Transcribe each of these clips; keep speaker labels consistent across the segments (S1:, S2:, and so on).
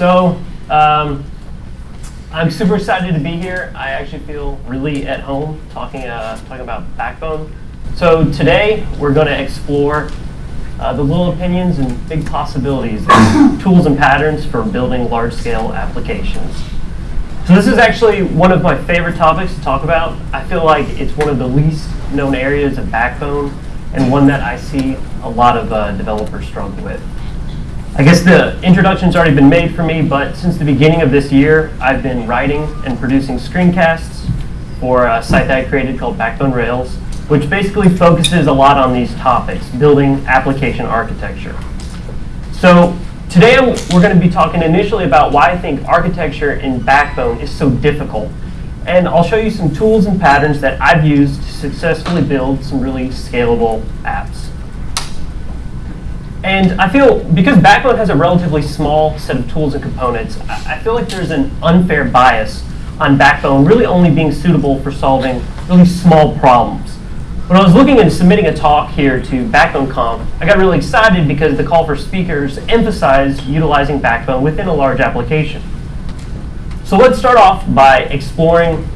S1: So um, I'm super excited to be here. I actually feel really at home talking, uh, talking about Backbone. So today we're going to explore uh, the little opinions and big possibilities, tools and patterns for building large-scale applications. So this is actually one of my favorite topics to talk about. I feel like it's one of the least known areas of Backbone and one that I see a lot of uh, developers struggle with. I guess the introduction's already been made for me, but since the beginning of this year, I've been writing and producing screencasts for a site that I created called Backbone Rails, which basically focuses a lot on these topics, building application architecture. So today we're going to be talking initially about why I think architecture in Backbone is so difficult. And I'll show you some tools and patterns that I've used to successfully build some really scalable apps. And I feel, because Backbone has a relatively small set of tools and components, I feel like there's an unfair bias on Backbone really only being suitable for solving really small problems. When I was looking and submitting a talk here to Backbone Conf, I got really excited because the call for speakers emphasized utilizing Backbone within a large application. So let's start off by exploring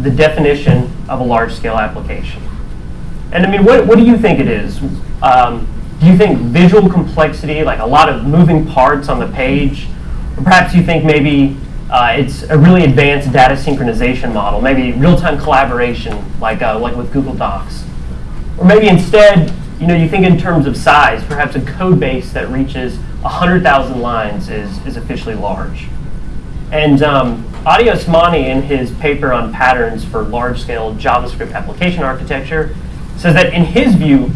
S1: the definition of a large-scale application. And I mean, what, what do you think it is? Um, you think visual complexity, like a lot of moving parts on the page? Or perhaps you think maybe uh, it's a really advanced data synchronization model, maybe real-time collaboration, like, uh, like with Google Docs. Or maybe instead, you know, you think in terms of size, perhaps a code base that reaches 100,000 lines is, is officially large. And um, Addy Osmani, in his paper on patterns for large-scale JavaScript application architecture, says that in his view,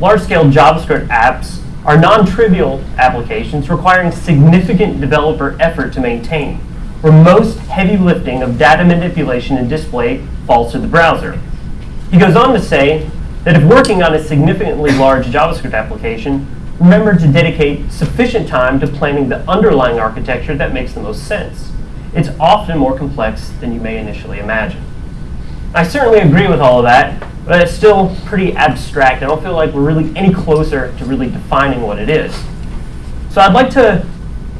S1: large-scale JavaScript apps are non-trivial applications requiring significant developer effort to maintain, where most heavy lifting of data manipulation and display falls to the browser. He goes on to say that if working on a significantly large JavaScript application, remember to dedicate sufficient time to planning the underlying architecture that makes the most sense. It's often more complex than you may initially imagine. I certainly agree with all of that, but it's still pretty abstract. I don't feel like we're really any closer to really defining what it is. So I'd like to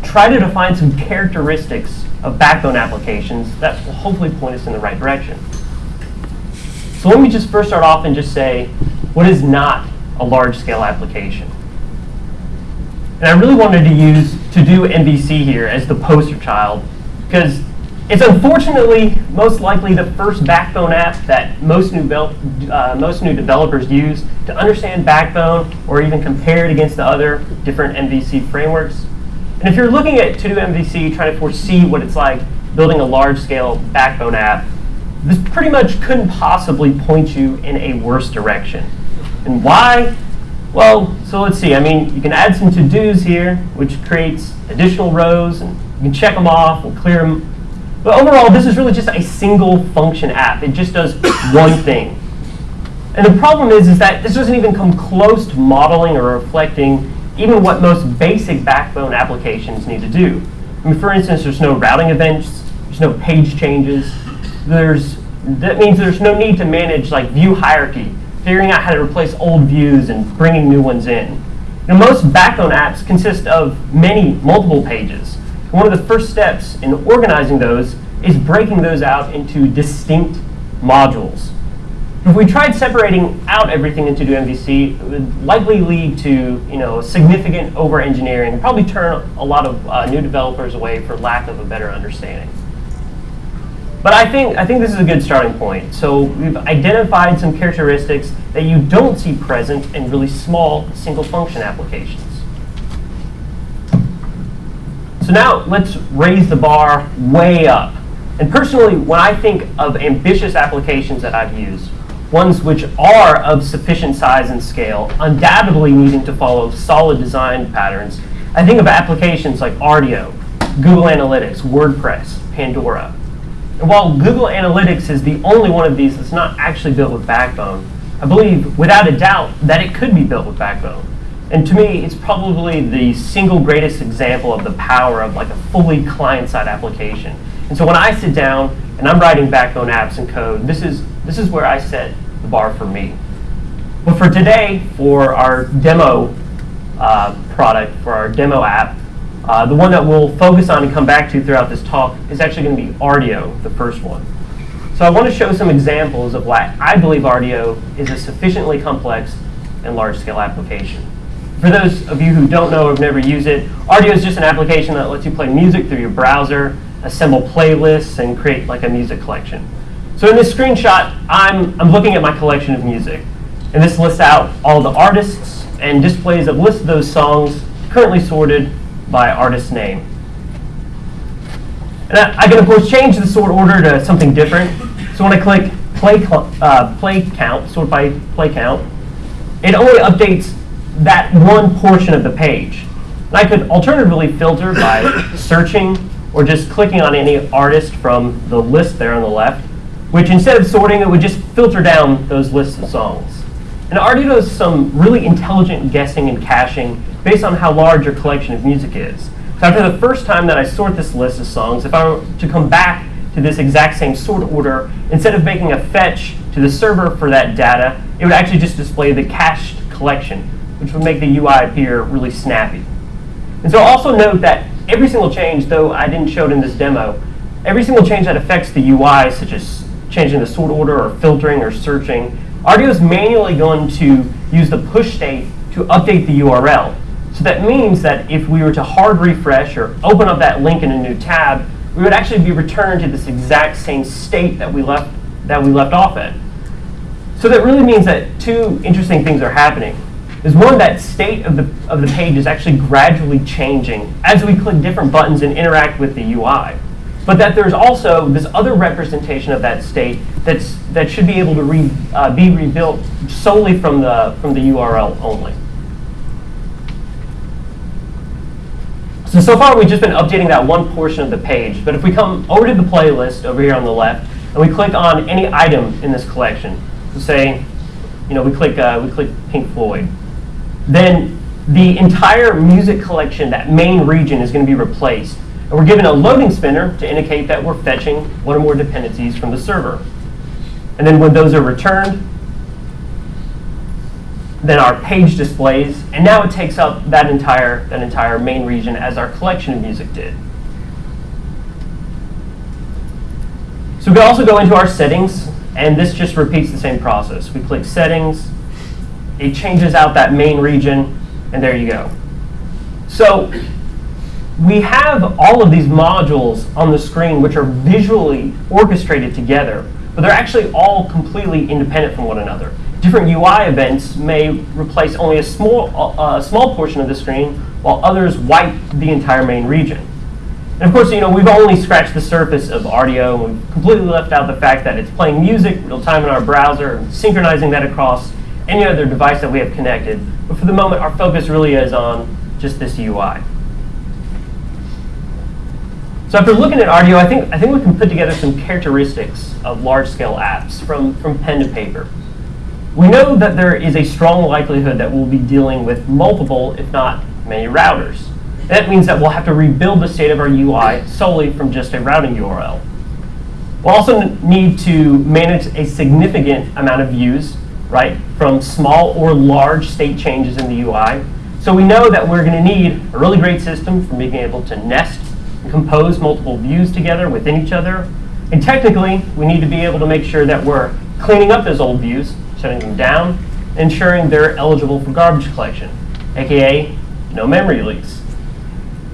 S1: try to define some characteristics of backbone applications that will hopefully point us in the right direction. So let me just first start off and just say, what is not a large-scale application? And I really wanted to use To-Do MVC here as the poster child, because it's unfortunately most likely the first Backbone app that most new, uh, most new developers use to understand Backbone or even compare it against the other different MVC frameworks. And if you're looking at To-Do MVC, trying to foresee what it's like building a large-scale Backbone app, this pretty much couldn't possibly point you in a worse direction. And why? Well, so let's see. I mean, you can add some to-dos here, which creates additional rows, and you can check them off and clear them. But overall, this is really just a single function app. It just does one thing. And the problem is, is that this doesn't even come close to modeling or reflecting even what most basic backbone applications need to do. I mean, for instance, there's no routing events, there's no page changes, there's, that means there's no need to manage like view hierarchy, figuring out how to replace old views and bringing new ones in. Now, most backbone apps consist of many, multiple pages. One of the first steps in organizing those is breaking those out into distinct modules. If we tried separating out everything into MVC, it would likely lead to you know, significant over-engineering, probably turn a lot of uh, new developers away for lack of a better understanding. But I think, I think this is a good starting point. So we've identified some characteristics that you don't see present in really small single function applications. So now let's raise the bar way up. And personally, when I think of ambitious applications that I've used, ones which are of sufficient size and scale, undoubtedly needing to follow solid design patterns, I think of applications like Rdio, Google Analytics, WordPress, Pandora. And while Google Analytics is the only one of these that's not actually built with Backbone, I believe without a doubt that it could be built with Backbone. And to me, it's probably the single greatest example of the power of like a fully client-side application. And so when I sit down and I'm writing Backbone apps and code, this is, this is where I set the bar for me. But for today, for our demo uh, product, for our demo app, Uh, the one that we'll focus on and come back to throughout this talk is actually going to be Rdio, the first one. So I want to show some examples of why I believe Rdio is a sufficiently complex and large-scale application. For those of you who don't know or have never used it, Rdio is just an application that lets you play music through your browser, assemble playlists, and create like a music collection. So in this screenshot, I'm, I'm looking at my collection of music. And this lists out all the artists and displays a list of those songs currently sorted by artist name. And I, I, can, of course, change the sort order to something different. So when I click play, uh, play count, sort by play count, it only updates that one portion of the page. And I could alternatively filter by searching or just clicking on any artist from the list there on the left, which instead of sorting, it would just filter down those lists of songs. And Rdio does some really intelligent guessing and caching based on how large your collection of music is. So after the first time that I sort this list of songs, if I were to come back to this exact same sort order, instead of making a fetch to the server for that data, it would actually just display the cached collection, which would make the UI appear really snappy. And so also note that every single change, though I didn't show it in this demo, every single change that affects the UI, such as changing the sort order or filtering or searching, Rdio is manually going to use the push state to update the URL. So that means that if we were to hard refresh or open up that link in a new tab, we would actually be returned to this exact same state that we left, that we left off at. So that really means that two interesting things are happening. Is one, that state of the, of the page is actually gradually changing as we click different buttons and interact with the UI. But that there's also this other representation of that state that's, that should be able to re, uh, be rebuilt solely from the, from the URL only. So, so far we've just been updating that one portion of the page, but if we come over to the playlist over here on the left, and we click on any item in this collection, so say, you know, we click, uh, we click Pink Floyd, then the entire music collection, that main region, is going to be replaced. And we're given a loading spinner to indicate that we're fetching one or more dependencies from the server. And then when those are returned, then our page displays, and now it takes up that entire, that entire main region as our collection of music did. So we can also go into our settings, and this just repeats the same process. We click settings, it changes out that main region, and there you go. So we have all of these modules on the screen which are visually orchestrated together, but they're actually all completely independent from one another different UI events may replace only a small, uh, small portion of the screen, while others wipe the entire main region. And of course, you know, we've only scratched the surface of and we've completely left out the fact that it's playing music real time in our browser, and synchronizing that across any other device that we have connected. But for the moment, our focus really is on just this UI. So after looking at Rdio, I think, I think we can put together some characteristics of large-scale apps from, from pen to paper. We know that there is a strong likelihood that we'll be dealing with multiple, if not many, routers. That means that we'll have to rebuild the state of our UI solely from just a routing URL. We'll also need to manage a significant amount of views, right, from small or large state changes in the UI. So we know that we're going to need a really great system for being able to nest and compose multiple views together within each other. And technically, we need to be able to make sure that we're cleaning up those old views shutting them down, ensuring they're eligible for garbage collection, aka no memory leaks.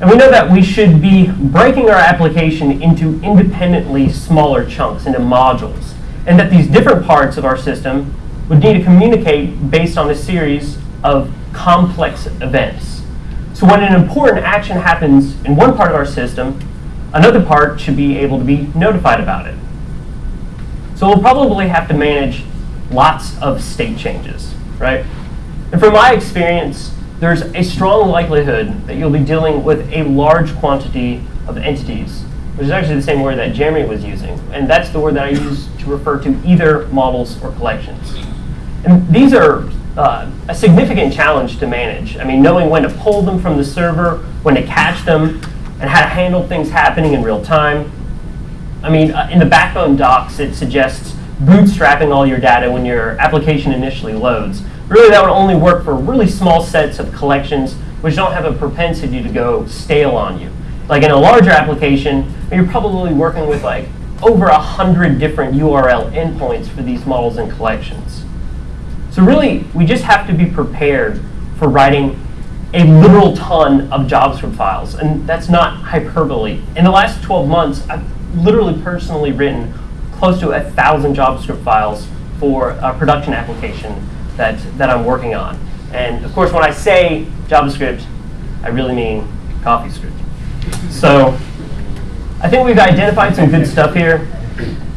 S1: And we know that we should be breaking our application into independently smaller chunks, into modules, and that these different parts of our system would need to communicate based on a series of complex events. So when an important action happens in one part of our system, another part should be able to be notified about it. So we'll probably have to manage lots of state changes, right? And from my experience, there's a strong likelihood that you'll be dealing with a large quantity of entities, which is actually the same word that Jeremy was using. And that's the word that I use to refer to either models or collections. And these are uh, a significant challenge to manage. I mean, knowing when to pull them from the server, when to catch them, and how to handle things happening in real time. I mean, uh, in the Backbone docs, it suggests bootstrapping all your data when your application initially loads. Really, that would only work for really small sets of collections which don't have a propensity to go stale on you. Like in a larger application, you're probably working with like over a hundred different URL endpoints for these models and collections. So really, we just have to be prepared for writing a literal ton of JavaScript files, and that's not hyperbole. In the last 12 months, I've literally personally written close to a thousand JavaScript files for a production application that, that I'm working on. And of course, when I say JavaScript, I really mean CoffeeScript. So I think we've identified some good stuff here,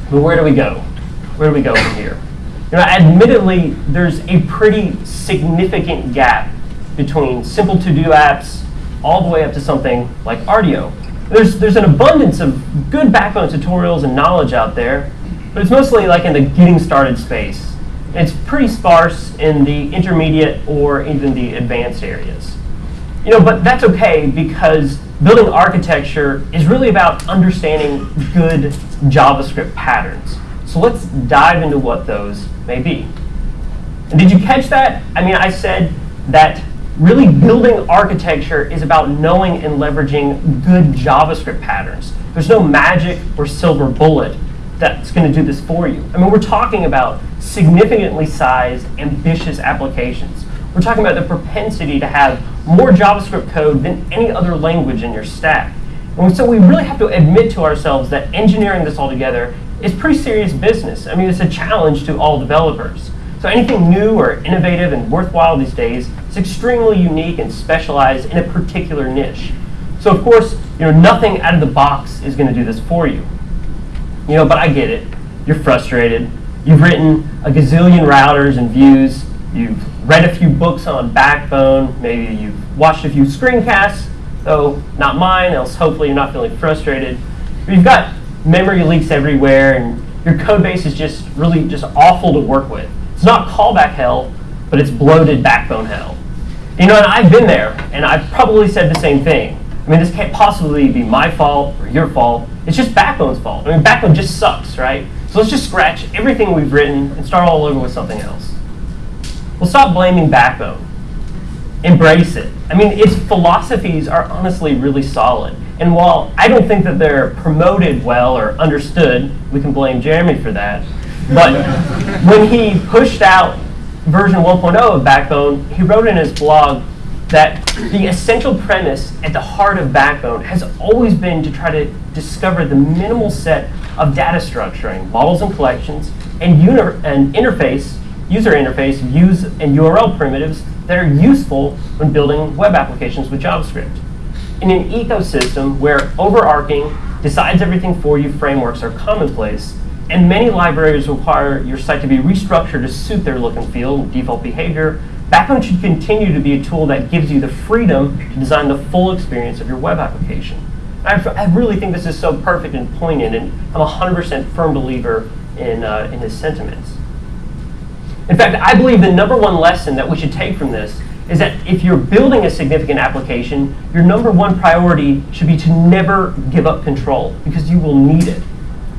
S1: but where do we go? Where do we go from here? Know, admittedly, there's a pretty significant gap between simple to-do apps all the way up to something like Rdio. There's, there's an abundance of good backbone tutorials and knowledge out there, but it's mostly like in the getting started space. It's pretty sparse in the intermediate or even the advanced areas. You know, but that's okay because building architecture is really about understanding good JavaScript patterns. So let's dive into what those may be. And did you catch that? I mean, I said that really building architecture is about knowing and leveraging good JavaScript patterns. There's no magic or silver bullet that's going to do this for you. I mean, we're talking about significantly sized, ambitious applications. We're talking about the propensity to have more JavaScript code than any other language in your stack. And so we really have to admit to ourselves that engineering this all together is pretty serious business. I mean, it's a challenge to all developers. So anything new or innovative and worthwhile these days is extremely unique and specialized in a particular niche. So of course, you know, nothing out of the box is going to do this for you. You know, but I get it. You're frustrated. You've written a gazillion routers and views. You've read a few books on Backbone. Maybe you've watched a few screencasts, though not mine, else hopefully you're not feeling frustrated. You've got memory leaks everywhere, and your code base is just really just awful to work with. It's not callback hell, but it's bloated backbone hell. You know, and I've been there, and I've probably said the same thing. I mean, this can't possibly be my fault or your fault. It's just Backbone's fault. I mean, Backbone just sucks, right? So let's just scratch everything we've written and start all over with something else. Well, stop blaming Backbone. Embrace it. I mean, its philosophies are honestly really solid. And while I don't think that they're promoted well or understood, we can blame Jeremy for that. But when he pushed out version 1.0 of Backbone, he wrote in his blog that the essential premise at the heart of Backbone has always been to try to discover the minimal set of data structuring, models and collections, and, and interface, user interface, views, and URL primitives that are useful when building web applications with JavaScript. In an ecosystem where overarching, decides everything for you frameworks are commonplace, and many libraries require your site to be restructured to suit their look and feel and default behavior. Backbone should continue to be a tool that gives you the freedom to design the full experience of your web application. I, I really think this is so perfect and poignant, and I'm a 100% firm believer in, uh, in his sentiments. In fact, I believe the number one lesson that we should take from this is that if you're building a significant application, your number one priority should be to never give up control, because you will need it.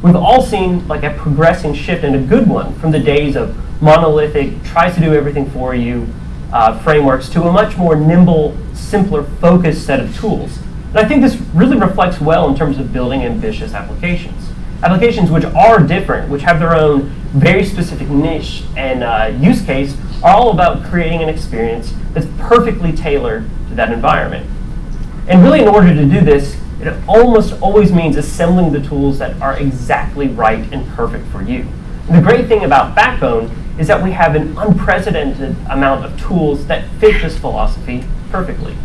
S1: We've all seen like a progressing shift and a good one from the days of monolithic, tries to do everything for you uh, frameworks to a much more nimble, simpler, focused set of tools. And I think this really reflects well in terms of building ambitious applications. Applications which are different, which have their own very specific niche and uh, use case, are all about creating an experience that's perfectly tailored to that environment. And really, in order to do this, it almost always means assembling the tools that are exactly right and perfect for you. And the great thing about Backbone is that we have an unprecedented amount of tools that fit this philosophy perfectly.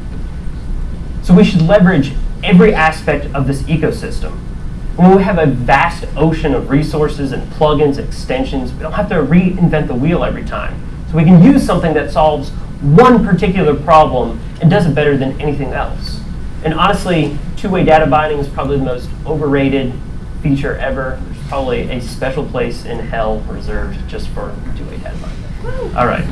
S1: So we should leverage every aspect of this ecosystem. When we have a vast ocean of resources and plugins, extensions, we don't have to reinvent the wheel every time. So we can use something that solves one particular problem and does it better than anything else. And honestly, two-way data binding is probably the most overrated feature ever. There's probably a special place in hell reserved just for two-way data binding. All right.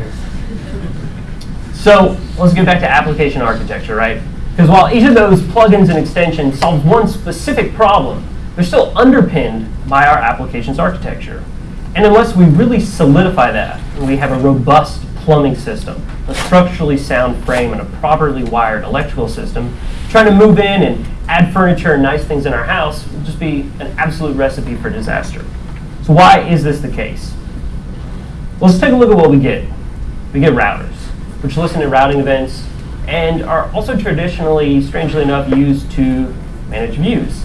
S1: So let's get back to application architecture, right? Because while each of those plugins and extensions solves one specific problem, they're still underpinned by our application's architecture. And unless we really solidify that, and we have a robust plumbing system, a structurally sound frame and a properly wired electrical system, trying to move in and add furniture and nice things in our house would just be an absolute recipe for disaster. So why is this the case? Well, let's take a look at what we get. We get routers, which listen to routing events and are also traditionally, strangely enough, used to manage views.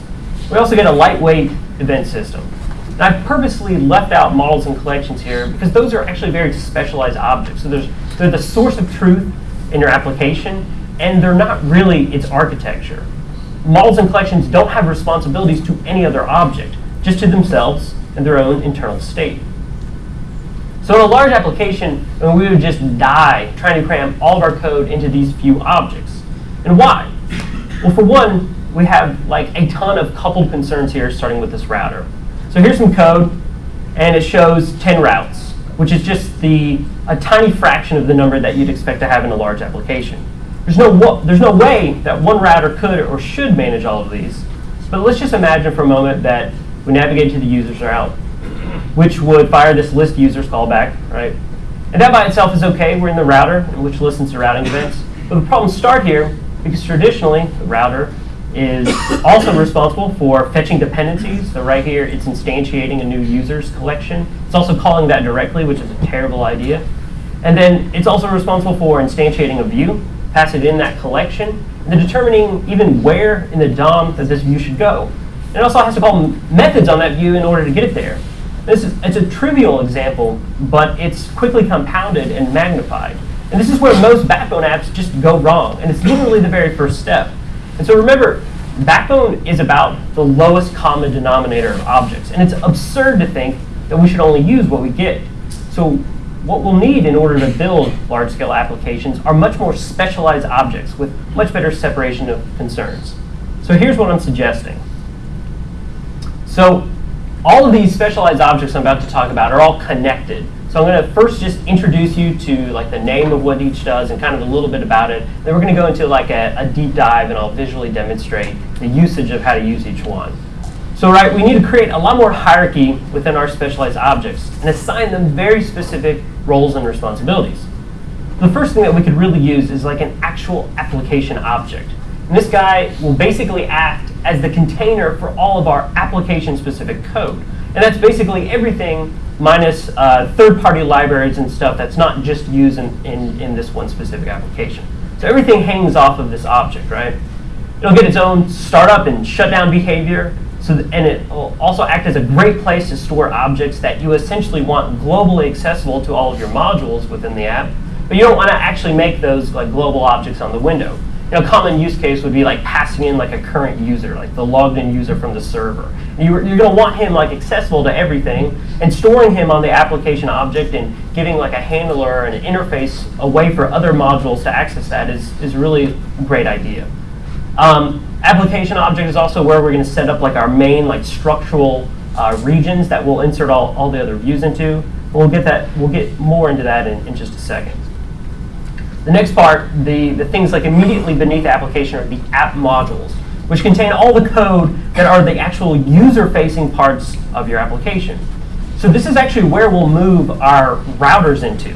S1: We also get a lightweight event system. And I've purposely left out models and collections here because those are actually very specialized objects. So there's, they're the source of truth in your application, and they're not really its architecture. Models and collections don't have responsibilities to any other object, just to themselves and their own internal state. So in a large application, we would just die trying to cram all of our code into these few objects. And why? Well, for one, we have like a ton of coupled concerns here, starting with this router. So here's some code, and it shows 10 routes, which is just the a tiny fraction of the number that you'd expect to have in a large application. There's no, there's no way that one router could or should manage all of these. But let's just imagine for a moment that we navigate to the users route, which would fire this list users callback, right? And that by itself is okay. We're in the router, which listens to routing events. But the problems start here because traditionally, the router is also responsible for fetching dependencies. So right here, it's instantiating a new users collection. It's also calling that directly, which is a terrible idea. And then it's also responsible for instantiating a view, pass it in that collection, and then determining even where in the DOM that this view should go. And It also has to call methods on that view in order to get it there. This is, it's a trivial example, but it's quickly compounded and magnified. And this is where most Backbone apps just go wrong. And it's literally the very first step. And so remember, Backbone is about the lowest common denominator of objects. And it's absurd to think that we should only use what we get. So what we'll need in order to build large-scale applications are much more specialized objects with much better separation of concerns. So here's what I'm suggesting. So all of these specialized objects I'm about to talk about are all connected. So I'm going to first just introduce you to like the name of what each does and kind of a little bit about it. Then we're going to go into like a, a deep dive and I'll visually demonstrate the usage of how to use each one. So right, we need to create a lot more hierarchy within our specialized objects and assign them very specific roles and responsibilities. The first thing that we could really use is like an actual application object. And this guy will basically act as the container for all of our application-specific code. And that's basically everything minus uh, third-party libraries and stuff that's not just used in, in, in this one specific application. So everything hangs off of this object, right? It'll get its own startup and shutdown behavior, so and it will also act as a great place to store objects that you essentially want globally accessible to all of your modules within the app, but you don't want to actually make those like global objects on the window. You a common use case would be like passing in like a current user, like the logged in user from the server. You're, you're going to want him like accessible to everything, and storing him on the application object and giving like a handler and an interface a way for other modules to access that is, is really a great idea. Um, application object is also where we're going to set up like our main like structural uh, regions that we'll insert all, all the other views into. We'll get that. We'll get more into that in, in just a second. The next part, the, the things like immediately beneath the application are the app modules, which contain all the code that are the actual user-facing parts of your application. So this is actually where we'll move our routers into.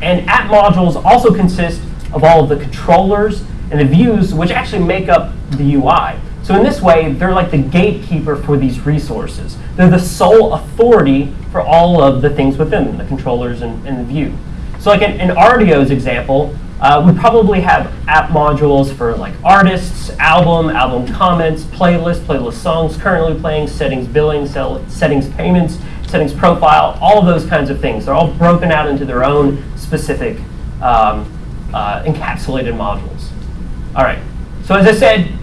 S1: And app modules also consist of all of the controllers and the views, which actually make up the UI. So in this way, they're like the gatekeeper for these resources. They're the sole authority for all of the things within them, the controllers and, and the view. So like in, in Rdio's example, uh, we probably have app modules for like artists, album, album comments, playlist, playlist songs currently playing, settings billing, settings payments, settings profile, all of those kinds of things. They're all broken out into their own specific um, uh, encapsulated modules. All right, so as I said,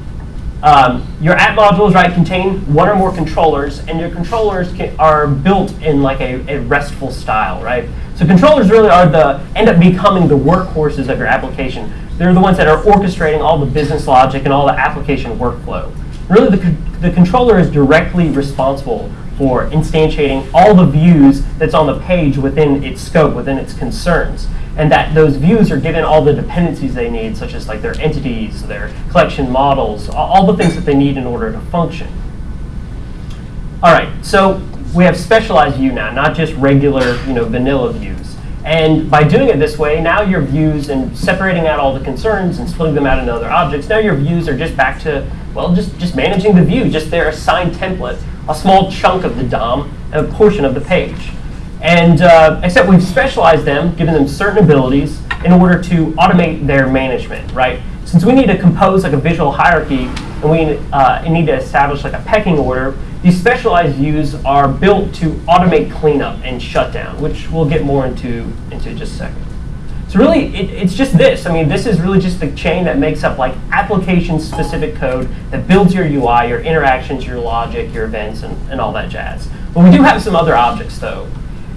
S1: um, your app modules, right, contain one or more controllers, and your controllers can, are built in like a, a, RESTful style, right? So controllers really are the end up becoming the workhorses of your application. They're the ones that are orchestrating all the business logic and all the application workflow. Really, the, the controller is directly responsible for instantiating all the views that's on the page within its scope, within its concerns and that those views are given all the dependencies they need, such as like their entities, their collection models, all the things that they need in order to function. All right, so we have specialized view now, not just regular, you know, vanilla views. And by doing it this way, now your views and separating out all the concerns and splitting them out into other objects, now your views are just back to, well, just, just managing the view, just their assigned template, a small chunk of the DOM and a portion of the page. And uh, except we've specialized them, given them certain abilities in order to automate their management, right? Since we need to compose like a visual hierarchy and we uh, need to establish like a pecking order, these specialized views are built to automate cleanup and shutdown, which we'll get more into, into just a second. So really, it, it's just this. I mean, this is really just the chain that makes up like application-specific code that builds your UI, your interactions, your logic, your events, and, and all that jazz. But we do have some other objects, though.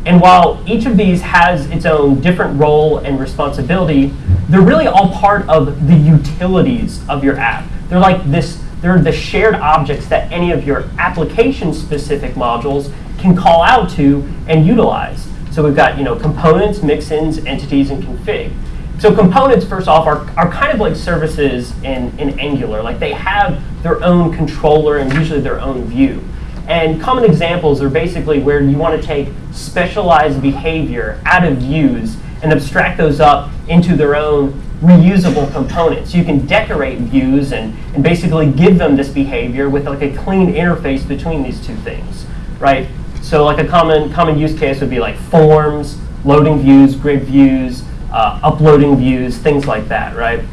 S1: And while each of these has its own different role and responsibility, they're really all part of the utilities of your app. They're like this, they're the shared objects that any of your application-specific modules can call out to and utilize. So we've got you know components, mixins, entities, and config. So components, first off, are, are kind of like services in, in Angular. Like they have their own controller and usually their own view. And common examples are basically where you want to take specialized behavior out of views and abstract those up into their own reusable components. You can decorate views and, and basically give them this behavior with like a clean interface between these two things, right? So like a common, common use case would be like forms, loading views, grid views, uh, uploading views, things like that, right?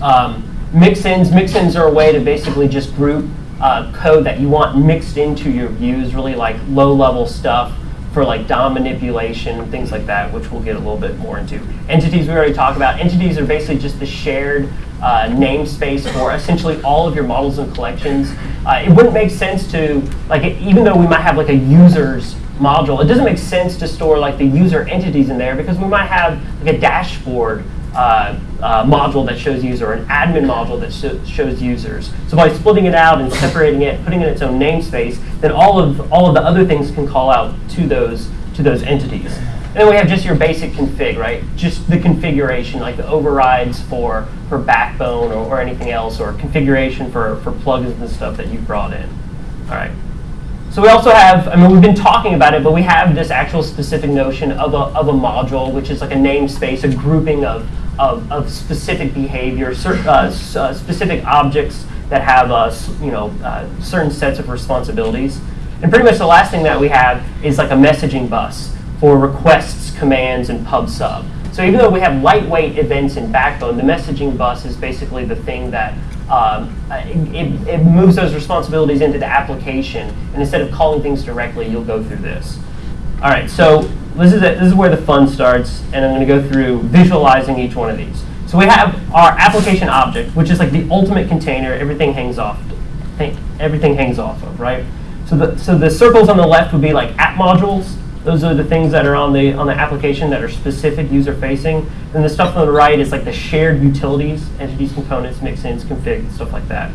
S1: Um, mix-ins, mix-ins are a way to basically just group uh, code that you want mixed into your views, really like low-level stuff for like DOM manipulation things like that, which we'll get a little bit more into. Entities we already talked about. Entities are basically just the shared uh, namespace for essentially all of your models and collections. Uh, it wouldn't make sense to, like, even though we might have like a user's module, it doesn't make sense to store like the user entities in there because we might have like a dashboard uh, uh, module that shows user, or an admin module that sh shows users. So by splitting it out and separating it, putting in its own namespace, then all of all of the other things can call out to those to those entities. And then we have just your basic config, right? Just the configuration, like the overrides for for Backbone or, or anything else, or configuration for for plugins and stuff that you brought in. All right. So we also have, I mean, we've been talking about it, but we have this actual specific notion of a, of a module, which is like a namespace, a grouping of, of, of specific behavior, uh, uh, specific objects that have, uh, you know, uh, certain sets of responsibilities. And pretty much the last thing that we have is like a messaging bus for requests, commands, and pub sub. So even though we have lightweight events in Backbone, the messaging bus is basically the thing that um, it, it, moves those responsibilities into the application. And instead of calling things directly, you'll go through this. All right, so this is, this is where the fun starts. And I'm going to go through visualizing each one of these. So we have our application object, which is like the ultimate container. Everything hangs off. Everything hangs off of, right? So the, so the circles on the left would be like app modules. Those are the things that are on the on the application that are specific user facing. And the stuff on the right is like the shared utilities, entities, components, mixins, config, stuff like that.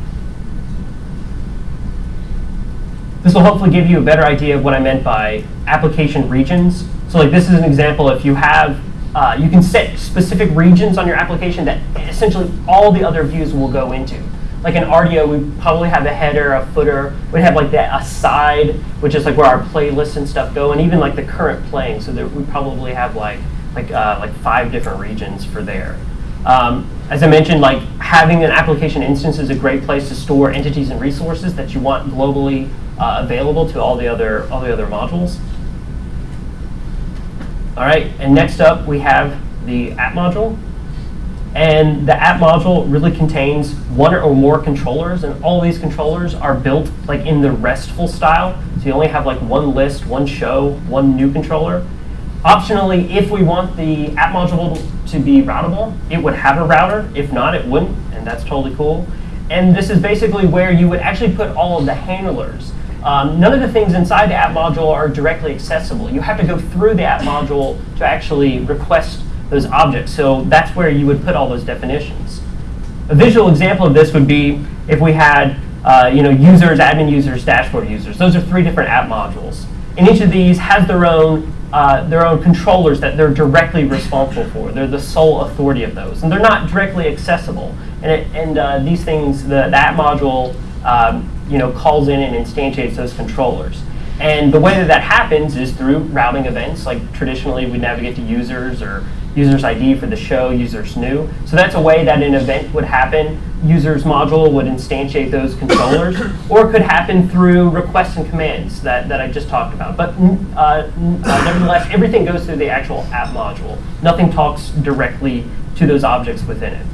S1: This will hopefully give you a better idea of what I meant by application regions. So like this is an example if you have, uh, you can set specific regions on your application that essentially all the other views will go into like an Rdio, we probably have a header, a footer. We'd have like that aside, which is like where our playlists and stuff go, and even like the current playing. So that we probably have like like uh, like five different regions for there. Um, as I mentioned, like having an application instance is a great place to store entities and resources that you want globally uh, available to all the other all the other modules. All right, and next up we have the app module. And the app module really contains one or more controllers, and all these controllers are built like in the RESTful style. So you only have like one list, one show, one new controller. Optionally, if we want the app module to be routable, it would have a router. If not, it wouldn't, and that's totally cool. And this is basically where you would actually put all of the handlers. Um, none of the things inside the app module are directly accessible. You have to go through the app module to actually request those objects. So that's where you would put all those definitions. A visual example of this would be if we had uh, you know, users, admin users, dashboard users. Those are three different app modules. And each of these has their own, uh, their own controllers that they're directly responsible for. They're the sole authority of those. And they're not directly accessible. And, it, and uh, these things, the, the app module um, you know, calls in and instantiates those controllers. And the way that that happens is through routing events. Like traditionally, we navigate to users or users ID for the show, users new. So that's a way that an event would happen. Users module would instantiate those controllers, or it could happen through requests and commands that, that I just talked about. But uh, uh, nevertheless, everything goes through the actual app module. Nothing talks directly to those objects within it.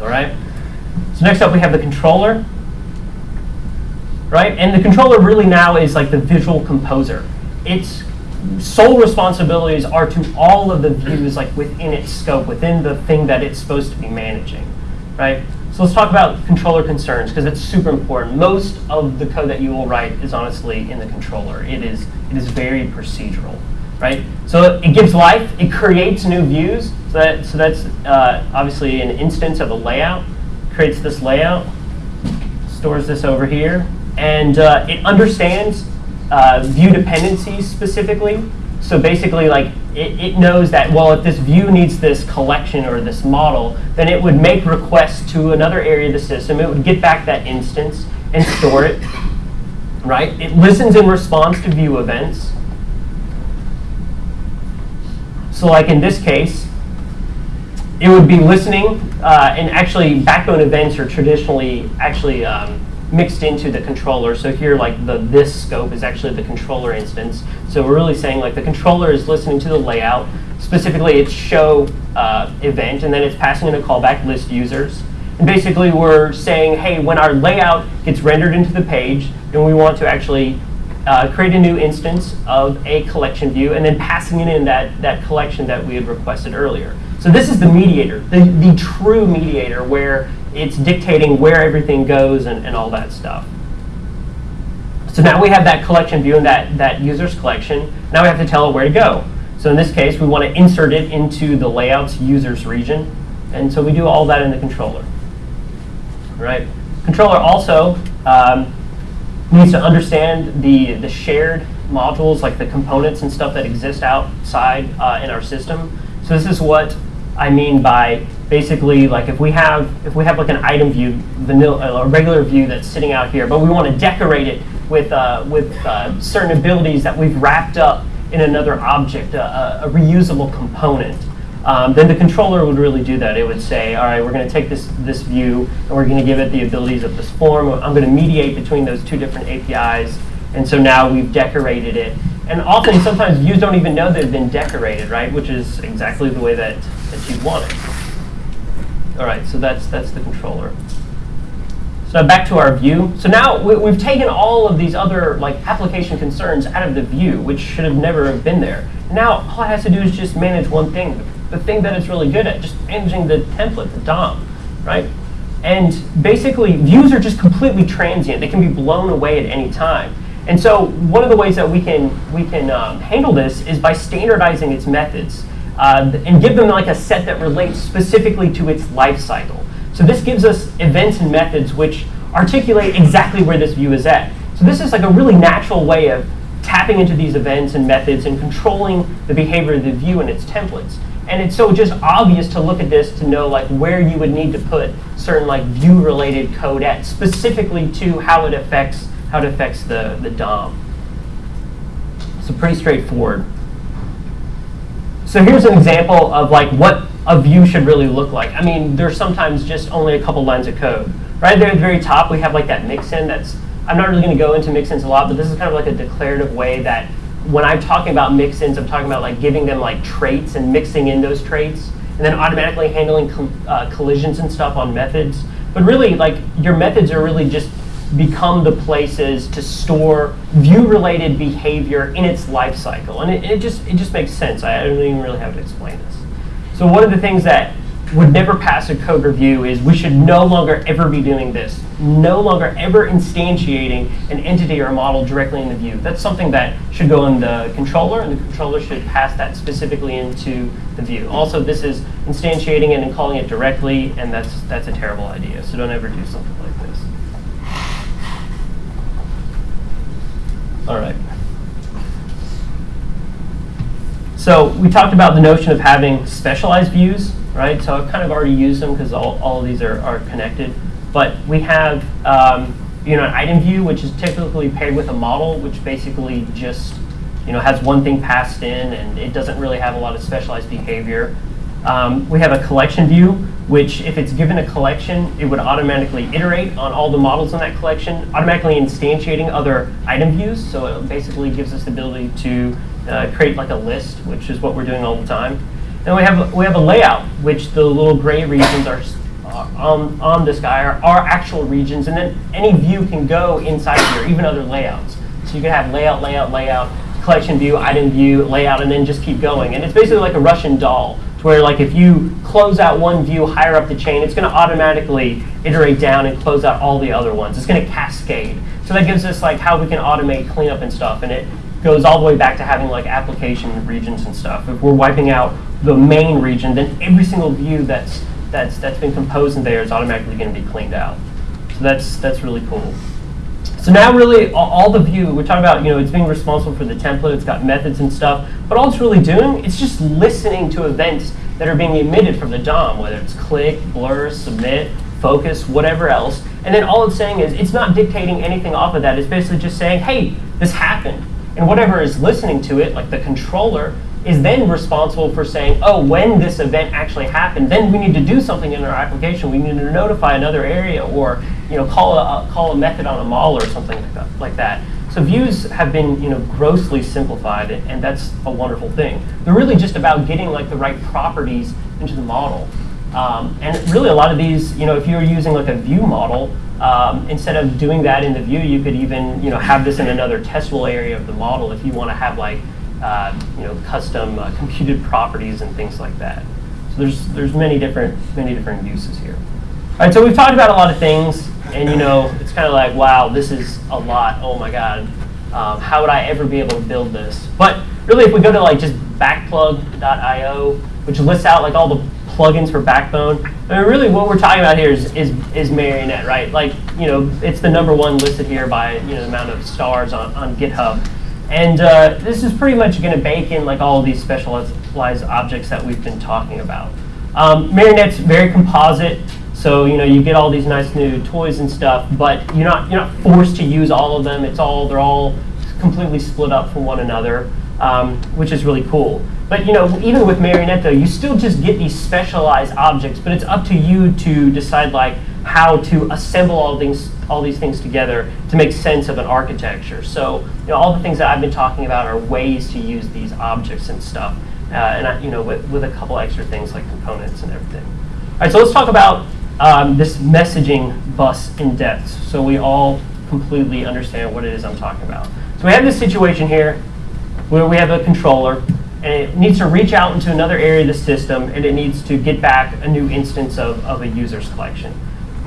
S1: All right. So next up, we have the controller. Right, and the controller really now is like the visual composer. Its sole responsibilities are to all of the views like within its scope, within the thing that it's supposed to be managing. Right. So let's talk about controller concerns because it's super important. Most of the code that you will write is honestly in the controller. It is it is very procedural right? So it gives life, it creates new views. So, that, so that's uh, obviously an instance of a layout. Creates this layout, stores this over here, and uh, it understands uh, view dependencies specifically. So basically, like it, it knows that well, if this view needs this collection or this model, then it would make requests to another area of the system. It would get back that instance and store it. Right? It listens in response to view events so like in this case, it would be listening, uh, and actually backbone events are traditionally actually um, mixed into the controller. So here, like the this scope is actually the controller instance. So we're really saying like the controller is listening to the layout, specifically its show uh, event, and then it's passing in a callback list users. And basically we're saying, hey, when our layout gets rendered into the page, and we want to actually uh, create a new instance of a collection view, and then passing it in that, that collection that we had requested earlier. So this is the mediator, the, the true mediator, where it's dictating where everything goes and, and all that stuff. So now we have that collection view and that, that user's collection. Now we have to tell it where to go. So in this case, we want to insert it into the layouts users region. And so we do all that in the controller. Right? Controller also um, needs to understand the, the shared modules, like the components and stuff that exist outside uh, in our system. So this is what I mean by basically like if we have if we have like an item view, vanilla, a regular view that's sitting out here, but we want to decorate it with uh, with uh, certain abilities that we've wrapped up in another object, a, a reusable component um, then the controller would really do that. It would say, all right, we're going to take this, this view and we're going to give it the abilities of this form. I'm going to mediate between those two different APIs. And so now we've decorated it. And often, sometimes views don't even know they've been decorated, right? Which is exactly the way that, that you want it. All right, so that's, that's the controller. So back to our view. So now we, have taken all of these other like application concerns out of the view, which should have never have been there. Now all it has to do is just manage one thing, the thing that it's really good at, just managing the template, the DOM, right? And basically, views are just completely transient. They can be blown away at any time. And so one of the ways that we can, we can um, handle this is by standardizing its methods uh, and give them like a set that relates specifically to its life cycle. So this gives us events and methods which articulate exactly where this view is at. So this is like a really natural way of tapping into these events and methods and controlling the behavior of the view and its templates. And it's so just obvious to look at this to know like where you would need to put certain like view related code at specifically to how it affects how it affects the, the DOM. So pretty straightforward. So here's an example of like what a view should really look like. I mean, there's sometimes just only a couple lines of code. Right there at the very top, we have like that mixin that's, I'm not really going to go into mixins a lot, but this is kind of like a declarative way that when I'm talking about mixins, I'm talking about like giving them like traits and mixing in those traits, and then automatically handling uh, collisions and stuff on methods. But really, like your methods are really just become the places to store view-related behavior in its life cycle, and it, it just it just makes sense. I don't even really have to explain this. So one of the things that would never pass a code review is we should no longer ever be doing this. No longer ever instantiating an entity or a model directly in the view. That's something that should go in the controller, and the controller should pass that specifically into the view. Also, this is instantiating it and calling it directly, and that's, that's a terrible idea. So don't ever do something like this. All right. So we talked about the notion of having specialized views right? So I've kind of already used them because all, all of these are, are connected. But we have, um, you know, an item view, which is typically paired with a model, which basically just you know, has one thing passed in and it doesn't really have a lot of specialized behavior. Um, we have a collection view, which if it's given a collection, it would automatically iterate on all the models in that collection, automatically instantiating other item views. So it basically gives us the ability to uh, create like a list, which is what we're doing all the time. Then we have we have a layout, which the little gray regions are on, on this guy are, are actual regions, and then any view can go inside here, even other layouts. So you can have layout, layout, layout, collection view, item view, layout, and then just keep going. And it's basically like a Russian doll, to where like if you close out one view higher up the chain, it's going to automatically iterate down and close out all the other ones. It's going to cascade. So that gives us like how we can automate cleanup and stuff, and it goes all the way back to having like application regions and stuff. If we're wiping out the main region, then every single view that's that's that's been composed in there is automatically going to be cleaned out. So that's that's really cool. So now really all, the view, we're talking about, you know, it's being responsible for the template, it's got methods and stuff, but all it's really doing, it's just listening to events that are being emitted from the DOM, whether it's click, blur, submit, focus, whatever else. And then all it's saying is, it's not dictating anything off of that. It's basically just saying, hey, this happened. And whatever is listening to it, like the controller, is then responsible for saying, oh, when this event actually happened, then we need to do something in our application. We need to notify another area or you know, call a, call a method on a model or something like that. Like that. So views have been you know, grossly simplified, and that's a wonderful thing. They're really just about getting like the right properties into the model. Um, and really a lot of these, you know, if you're using like a view model, um, instead of doing that in the view, you could even you know, have this in another testable area of the model if you want to have like uh, you know, custom uh, computed properties and things like that. So there's there's many different many different uses here. All right, so we've talked about a lot of things, and you know, it's kind of like, wow, this is a lot. Oh my God, um, how would I ever be able to build this? But really, if we go to like just backplug.io, which lists out like all the plugins for Backbone, I mean, really, what we're talking about here is is, is Marionette, right? Like, you know, it's the number one listed here by you know the amount of stars on on GitHub. And uh, this is pretty much going to bake in like all these specialized objects that we've been talking about. Um, Marionette's very composite, so you know you get all these nice new toys and stuff, but you're not you're not forced to use all of them. It's all they're all completely split up from one another, um, which is really cool. But you know even with Marionette though, you still just get these specialized objects, but it's up to you to decide like how to assemble all things all these things together to make sense of an architecture. So you know, all the things that I've been talking about are ways to use these objects and stuff, uh, and I, you know, with, with a couple extra things like components and everything. All right, so let's talk about um, this messaging bus in depth, so we all completely understand what it is I'm talking about. So we have this situation here where we have a controller, and it needs to reach out into another area of the system, and it needs to get back a new instance of, of a user's collection.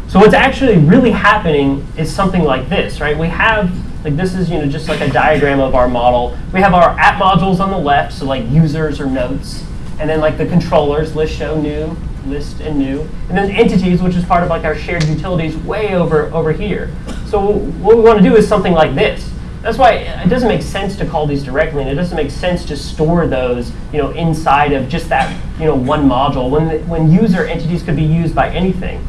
S1: So what's actually really happening is something like this, right? We have, like this is you know just like a diagram of our model. We have our app modules on the left, so like users or notes, and then like the controllers, list, show, new, list, and new, and then entities, which is part of like our shared utilities way over, over here. So what we want to do is something like this. That's why it doesn't make sense to call these directly, and it doesn't make sense to store those, you know, inside of just that, you know, one module when when user entities could be used by anything.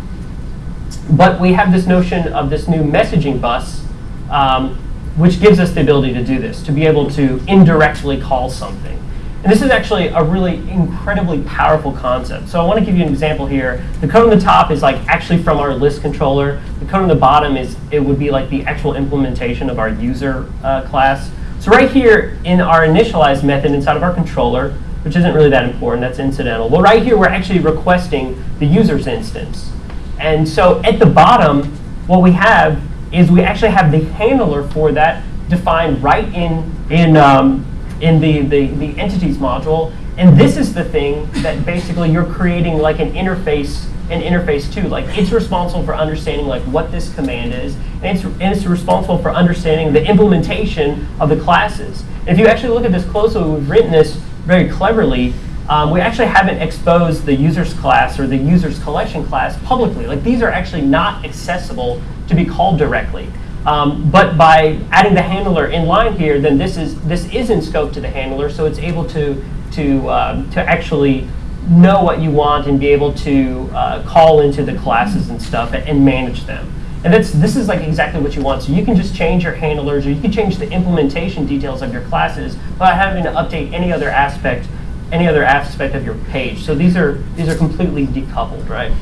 S1: But we have this notion of this new messaging bus, um, which gives us the ability to do this, to be able to indirectly call something. And this is actually a really incredibly powerful concept. So I want to give you an example here. The code on the top is like actually from our list controller. The code on the bottom is it would be like the actual implementation of our user uh, class. So right here in our initialize method inside of our controller, which isn't really that important, that's incidental. Well, right here we're actually requesting the user's instance. And so at the bottom, what we have is we actually have the handler for that defined right in, in, um, in the, the, the entities module. And this is the thing that basically you're creating like an interface an interface to. Like it's responsible for understanding like what this command is, and it's, and it's responsible for understanding the implementation of the classes. And if you actually look at this closely, we've written this very cleverly um, we actually haven't exposed the users class or the users collection class publicly. Like these are actually not accessible to be called directly. Um, but by adding the handler in line here, then this is this is in scope to the handler, so it's able to to um, to actually know what you want and be able to uh, call into the classes and stuff and, and manage them. And that's, this is like exactly what you want. So you can just change your handlers or you can change the implementation details of your classes without having to update any other aspect, any other aspect of your page. So these are, these are completely decoupled, right?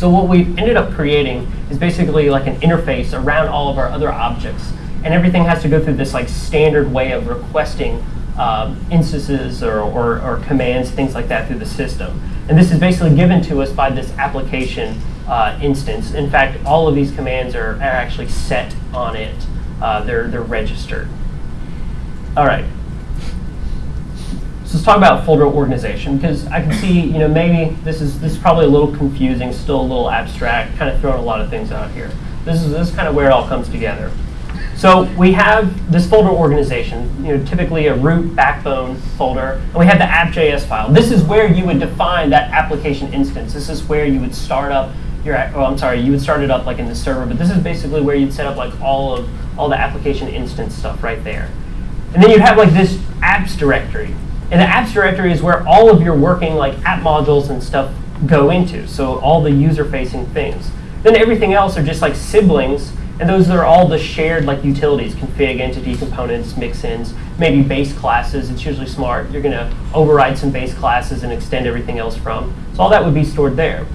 S1: So what we've ended up creating is basically like an interface around all of our other objects. And everything has to go through this like standard way of requesting um, instances or, or, or, commands, things like that through the system. And this is basically given to us by this application uh, instance. In fact, all of these commands are, are actually set on it. Uh, they're, they're registered. All right. So let's talk about folder organization because I can see, you know, maybe this is this is probably a little confusing, still a little abstract, kind of throwing a lot of things out here. This is this is kind of where it all comes together. So we have this folder organization, you know, typically a root backbone folder, and we have the app.js file. This is where you would define that application instance. This is where you would start up your, oh, I'm sorry, you would start it up like in the server, but this is basically where you'd set up like all of all the application instance stuff right there. And then you'd have like this apps directory. And the apps directory is where all of your working like app modules and stuff go into. So all the user-facing things. Then everything else are just like siblings and those are all the shared like utilities, config, entity, components, mixins, maybe base classes. It's usually smart. You're going to override some base classes and extend everything else from. So all that would be stored there.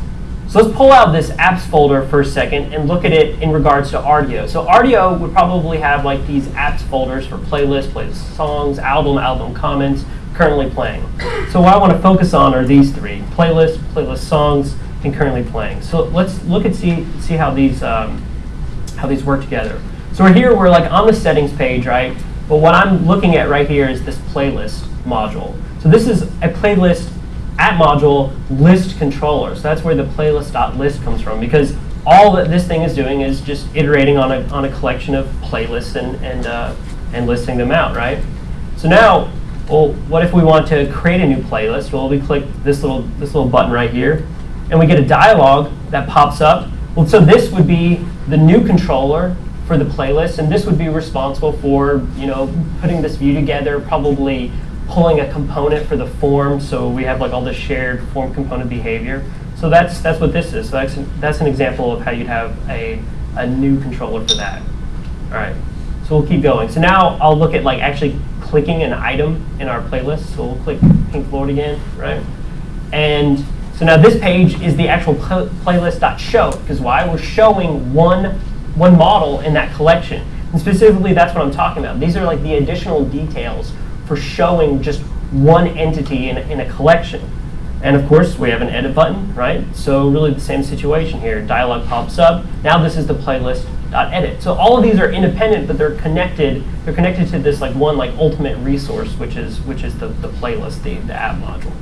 S1: So let's pull out this apps folder for a second and look at it in regards to Rdio. So Rdio would probably have like these apps folders for playlist, playlist songs, album, album comments, currently playing. So what I want to focus on are these three, playlist, playlist songs, and currently playing. So let's look and see, see how these um, how these work together. So we're here, we're like on the settings page, right? But what I'm looking at right here is this playlist module. So this is a playlist at module list controller. So that's where the playlist.list comes from because all that this thing is doing is just iterating on a, on a collection of playlists and, and, uh, and listing them out, right? So now, well, what if we want to create a new playlist? Well, we click this little, this little button right here, and we get a dialog that pops up. Well, so this would be the new controller for the playlist, and this would be responsible for you know putting this view together, probably pulling a component for the form, so we have like all the shared form component behavior. So that's that's what this is. So that's an, that's an example of how you'd have a, a new controller for that. All right, so we'll keep going. So now I'll look at like actually clicking an item in our playlist. So we'll click Pink Floyd again, right? And so now this page is the actual pl playlist.show, because why? We're showing one, one model in that collection. And specifically, that's what I'm talking about. These are like the additional details for showing just one entity in, in a collection. And of course, we have an edit button, right? So really the same situation here. Dialog pops up. Now this is the playlist.edit. So all of these are independent, but they're connected. They're connected to this like one like ultimate resource, which is which is the, the playlist, the, the app module.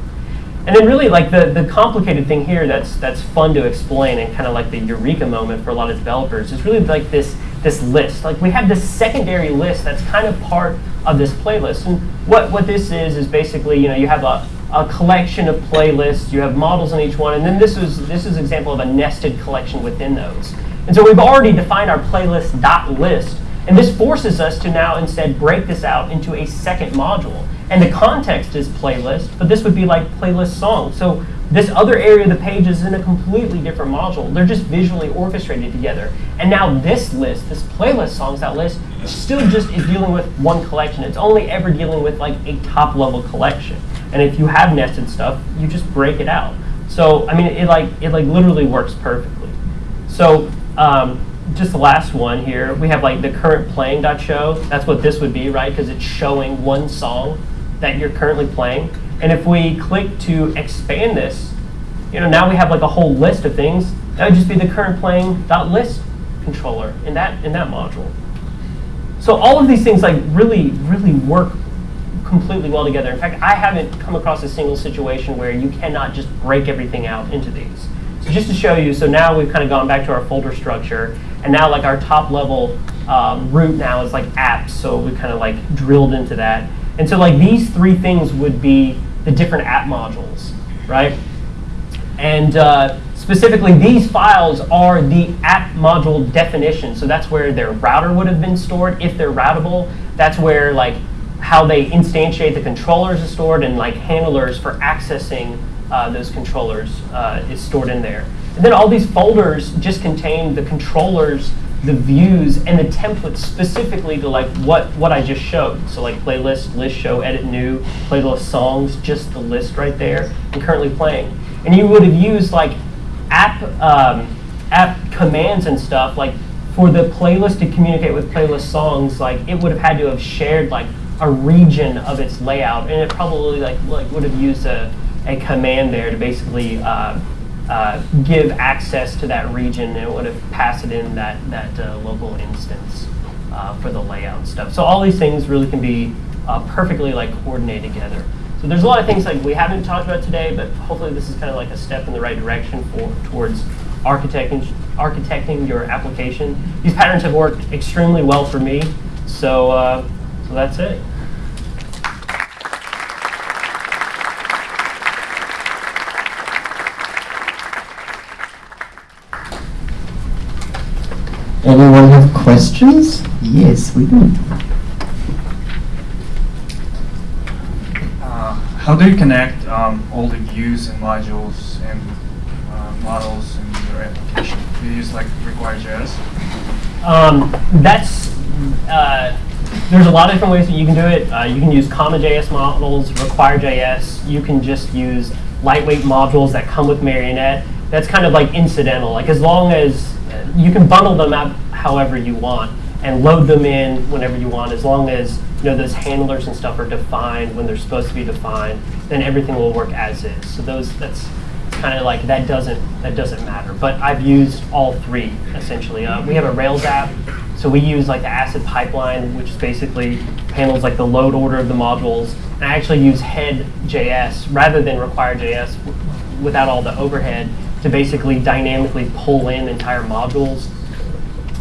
S1: And then really like the, the complicated thing here that's that's fun to explain and kind of like the eureka moment for a lot of developers is really like this this list. Like we have this secondary list that's kind of part of this playlist. And what, what this is is basically, you know, you have a, a collection of playlists, you have models in each one, and then this is this is an example of a nested collection within those. And so we've already defined our playlist dot list, and this forces us to now instead break this out into a second module. And the context is playlist, but this would be like playlist song. So this other area of the page is in a completely different module. They're just visually orchestrated together. And now this list, this playlist songs that list, still just is dealing with one collection. It's only ever dealing with like a top level collection. And if you have nested stuff, you just break it out. So I mean, it like it like literally works perfectly. So um, just the last one here, we have like the current playing show. That's what this would be, right? Because it's showing one song that you're currently playing. And if we click to expand this, you know, now we have like a whole list of things. That would just be the current playing .list controller in that in that module. So all of these things like really, really work completely well together. In fact, I haven't come across a single situation where you cannot just break everything out into these. So just to show you, so now we've kind of gone back to our folder structure, and now like our top level um, root now is like apps, so we kind of like drilled into that. And so like these three things would be the different app modules, right? And uh, specifically, these files are the app module definition. So that's where their router would have been stored if they're routable. That's where like how they instantiate the controllers is stored and like handlers for accessing uh, those controllers uh, is stored in there. And then all these folders just contain the controllers, the views, and the templates specifically to like what, what I just showed. So like playlist, list show, edit new, playlist songs, just the list right there, and currently playing. And you would have used like app, um, app commands and stuff, like for the playlist to communicate with playlist songs, like it would have had to have shared like a region of its layout, and it probably like, like would have used a, a command there to basically uh, uh, give access to that region, and it would have passed it in that that uh, local instance uh, for the layout stuff. So all these things really can be uh, perfectly like coordinated together. So there's a lot of things like we haven't talked about today, but hopefully this is kind of like a step in the right direction for towards architecting architecting your application. These patterns have worked extremely well for me, so uh, so that's it.
S2: Anyone have questions? Yes, we do.
S3: Uh, how do you connect um, all the views and modules and uh, models in your application? Do you use like require.js?
S1: Um, that's uh, there's a lot of different ways that you can do it. Uh, you can use CommonJS models, require.js. You can just use lightweight modules that come with Marionette. That's kind of like incidental. Like as long as you can bundle them up however you want and load them in whenever you want, as long as you know those handlers and stuff are defined when they're supposed to be defined, then everything will work as is. So those that's kind of like that doesn't that doesn't matter. But I've used all three essentially. Uh, we have a Rails app, so we use like the asset pipeline, which basically handles like the load order of the modules. And I actually use head.js rather than require.js without all the overhead to basically dynamically pull in entire modules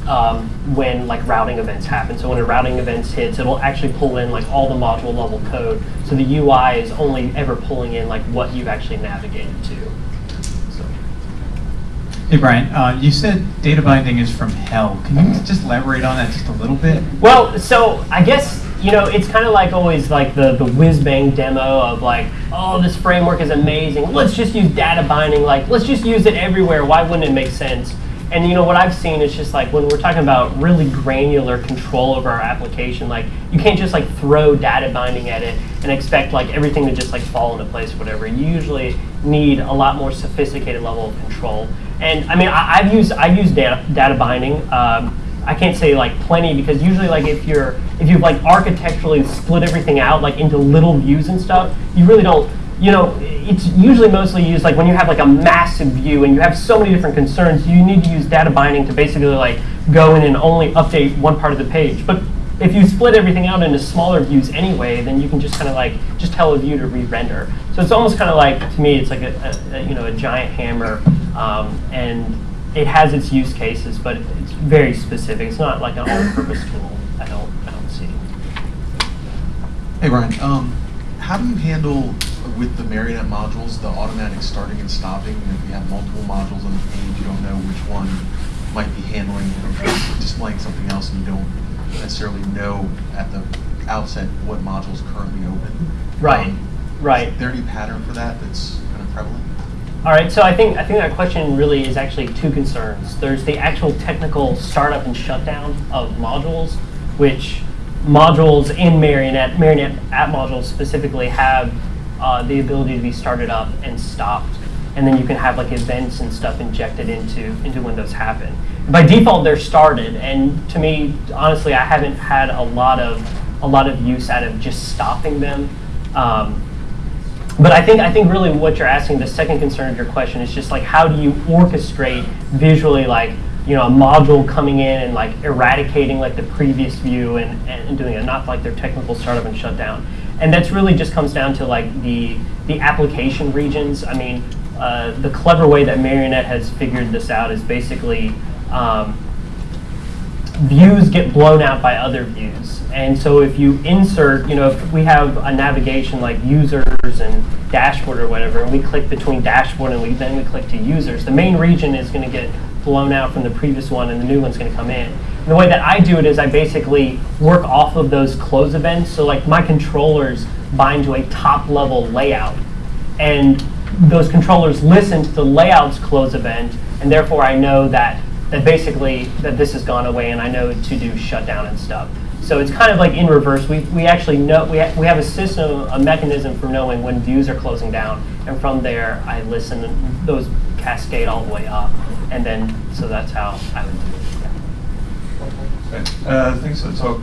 S1: um, when like routing events happen. So when a routing event hits, it'll actually pull in like all the module level code. So the UI is only ever pulling in like what you've actually navigated to. So.
S4: Hey Brian, uh, you said data binding is from hell. Can you just elaborate on that just a little bit?
S1: Well, so I guess you know it's kind of like always like the the whiz bang demo of like, oh, this framework is amazing. Let's just use data binding. Like, let's just use it everywhere. Why wouldn't it make sense? And you know what I've seen is just like when we're talking about really granular control over our application, like you can't just like throw data binding at it and expect like everything to just like fall into place or whatever. You usually need a lot more sophisticated level of control. And I mean, I, have used I've used data, data binding. Um, I can't say like plenty because usually like if you're if you've like architecturally split everything out like into little views and stuff, you really don't you know, it's usually mostly used like when you have like a massive view and you have so many different concerns, you need to use data binding to basically like go in and only update one part of the page. But if you split everything out into smaller views anyway, then you can just kind of like just tell a view to re-render. So it's almost kind of like to me, it's like a, a, a you know a giant hammer, um, and it has its use cases, but it's very specific. It's not like an all-purpose tool. I don't I don't see.
S5: Hey Ryan. um, how do you handle with the Marionette modules, the automatic starting and stopping, if you have multiple modules on the page, you don't know which one might be handling, or displaying something else, and you don't necessarily know at the outset what module is currently open.
S1: Right,
S5: um,
S1: right.
S5: Is there any pattern for that that's kind of prevalent?
S1: All right, so I think I think that question really is actually two concerns. There's the actual technical startup and shutdown of modules, which modules in Marionette, Marionette app modules specifically have uh, the ability to be started up and stopped. And then you can have like events and stuff injected into, into when those happen. By default, they're started. And to me, honestly, I haven't had a lot of, a lot of use out of just stopping them. Um, but I think, I think really what you're asking, the second concern of your question is just like how do you orchestrate visually like you know, a module coming in and like eradicating like the previous view and, and doing it, not like their technical startup and shutdown. And that's really just comes down to like the, the application regions. I mean, uh, the clever way that Marionette has figured this out is basically um, views get blown out by other views. And so if you insert, you know, if we have a navigation like users and dashboard or whatever, and we click between dashboard and we then we click to users, the main region is going to get blown out from the previous one and the new one's going to come in. And the way that I do it is I basically work off of those close events. So like my controllers bind to a top level layout. And those controllers listen to the layouts close event, and therefore I know that, that basically, that this has gone away, and I know to do shutdown and stuff. So it's kind of like in reverse. We, we actually know, we, ha- we have a system, a mechanism for knowing when views are closing down, and from there, I listen, and those cascade all the way up, and then, so that's how I would do it. yeah.
S6: Okay. Uh, Thanks for the talk.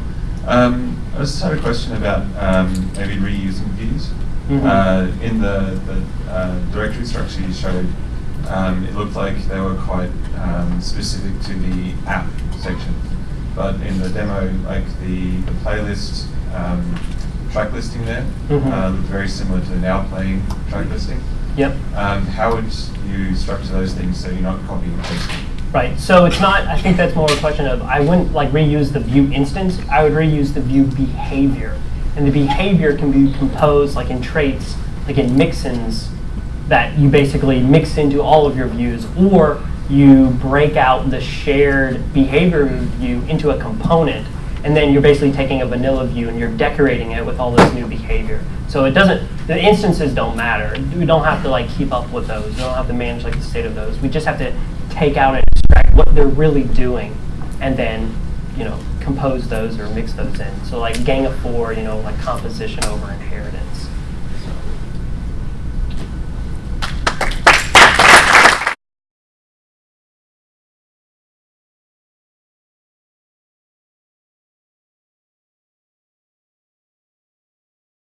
S6: Um, I just had a question about um, maybe reusing views.
S1: Mhm.
S6: Uh, In the the, uh, directory structure you showed, um, it looked like they were quite um, specific to the app section. But in the demo, like the the playlist um, track listing there
S1: Mhm.
S6: uh, looked very similar to the now playing track listing.
S1: Yep.
S6: Um, How would you structure those things so you're not copying and pasting?
S1: Right, so it's not, I think that's more a question of, I wouldn't like reuse the view instance, I would reuse the view behavior. And the behavior can be composed like in traits, like in mixins, that you basically mix into all of your views, or you break out the shared behavior view into a component, and then you're basically taking a vanilla view and you're decorating it with all this new behavior. So it doesn't, the instances don't matter. We don't have to like keep up with those. We don't have to manage like the state of those. We just have to take out and extract what they're really doing, and then, you know, compose those or mix those in. So like gang of four, you know, like composition over inheritance.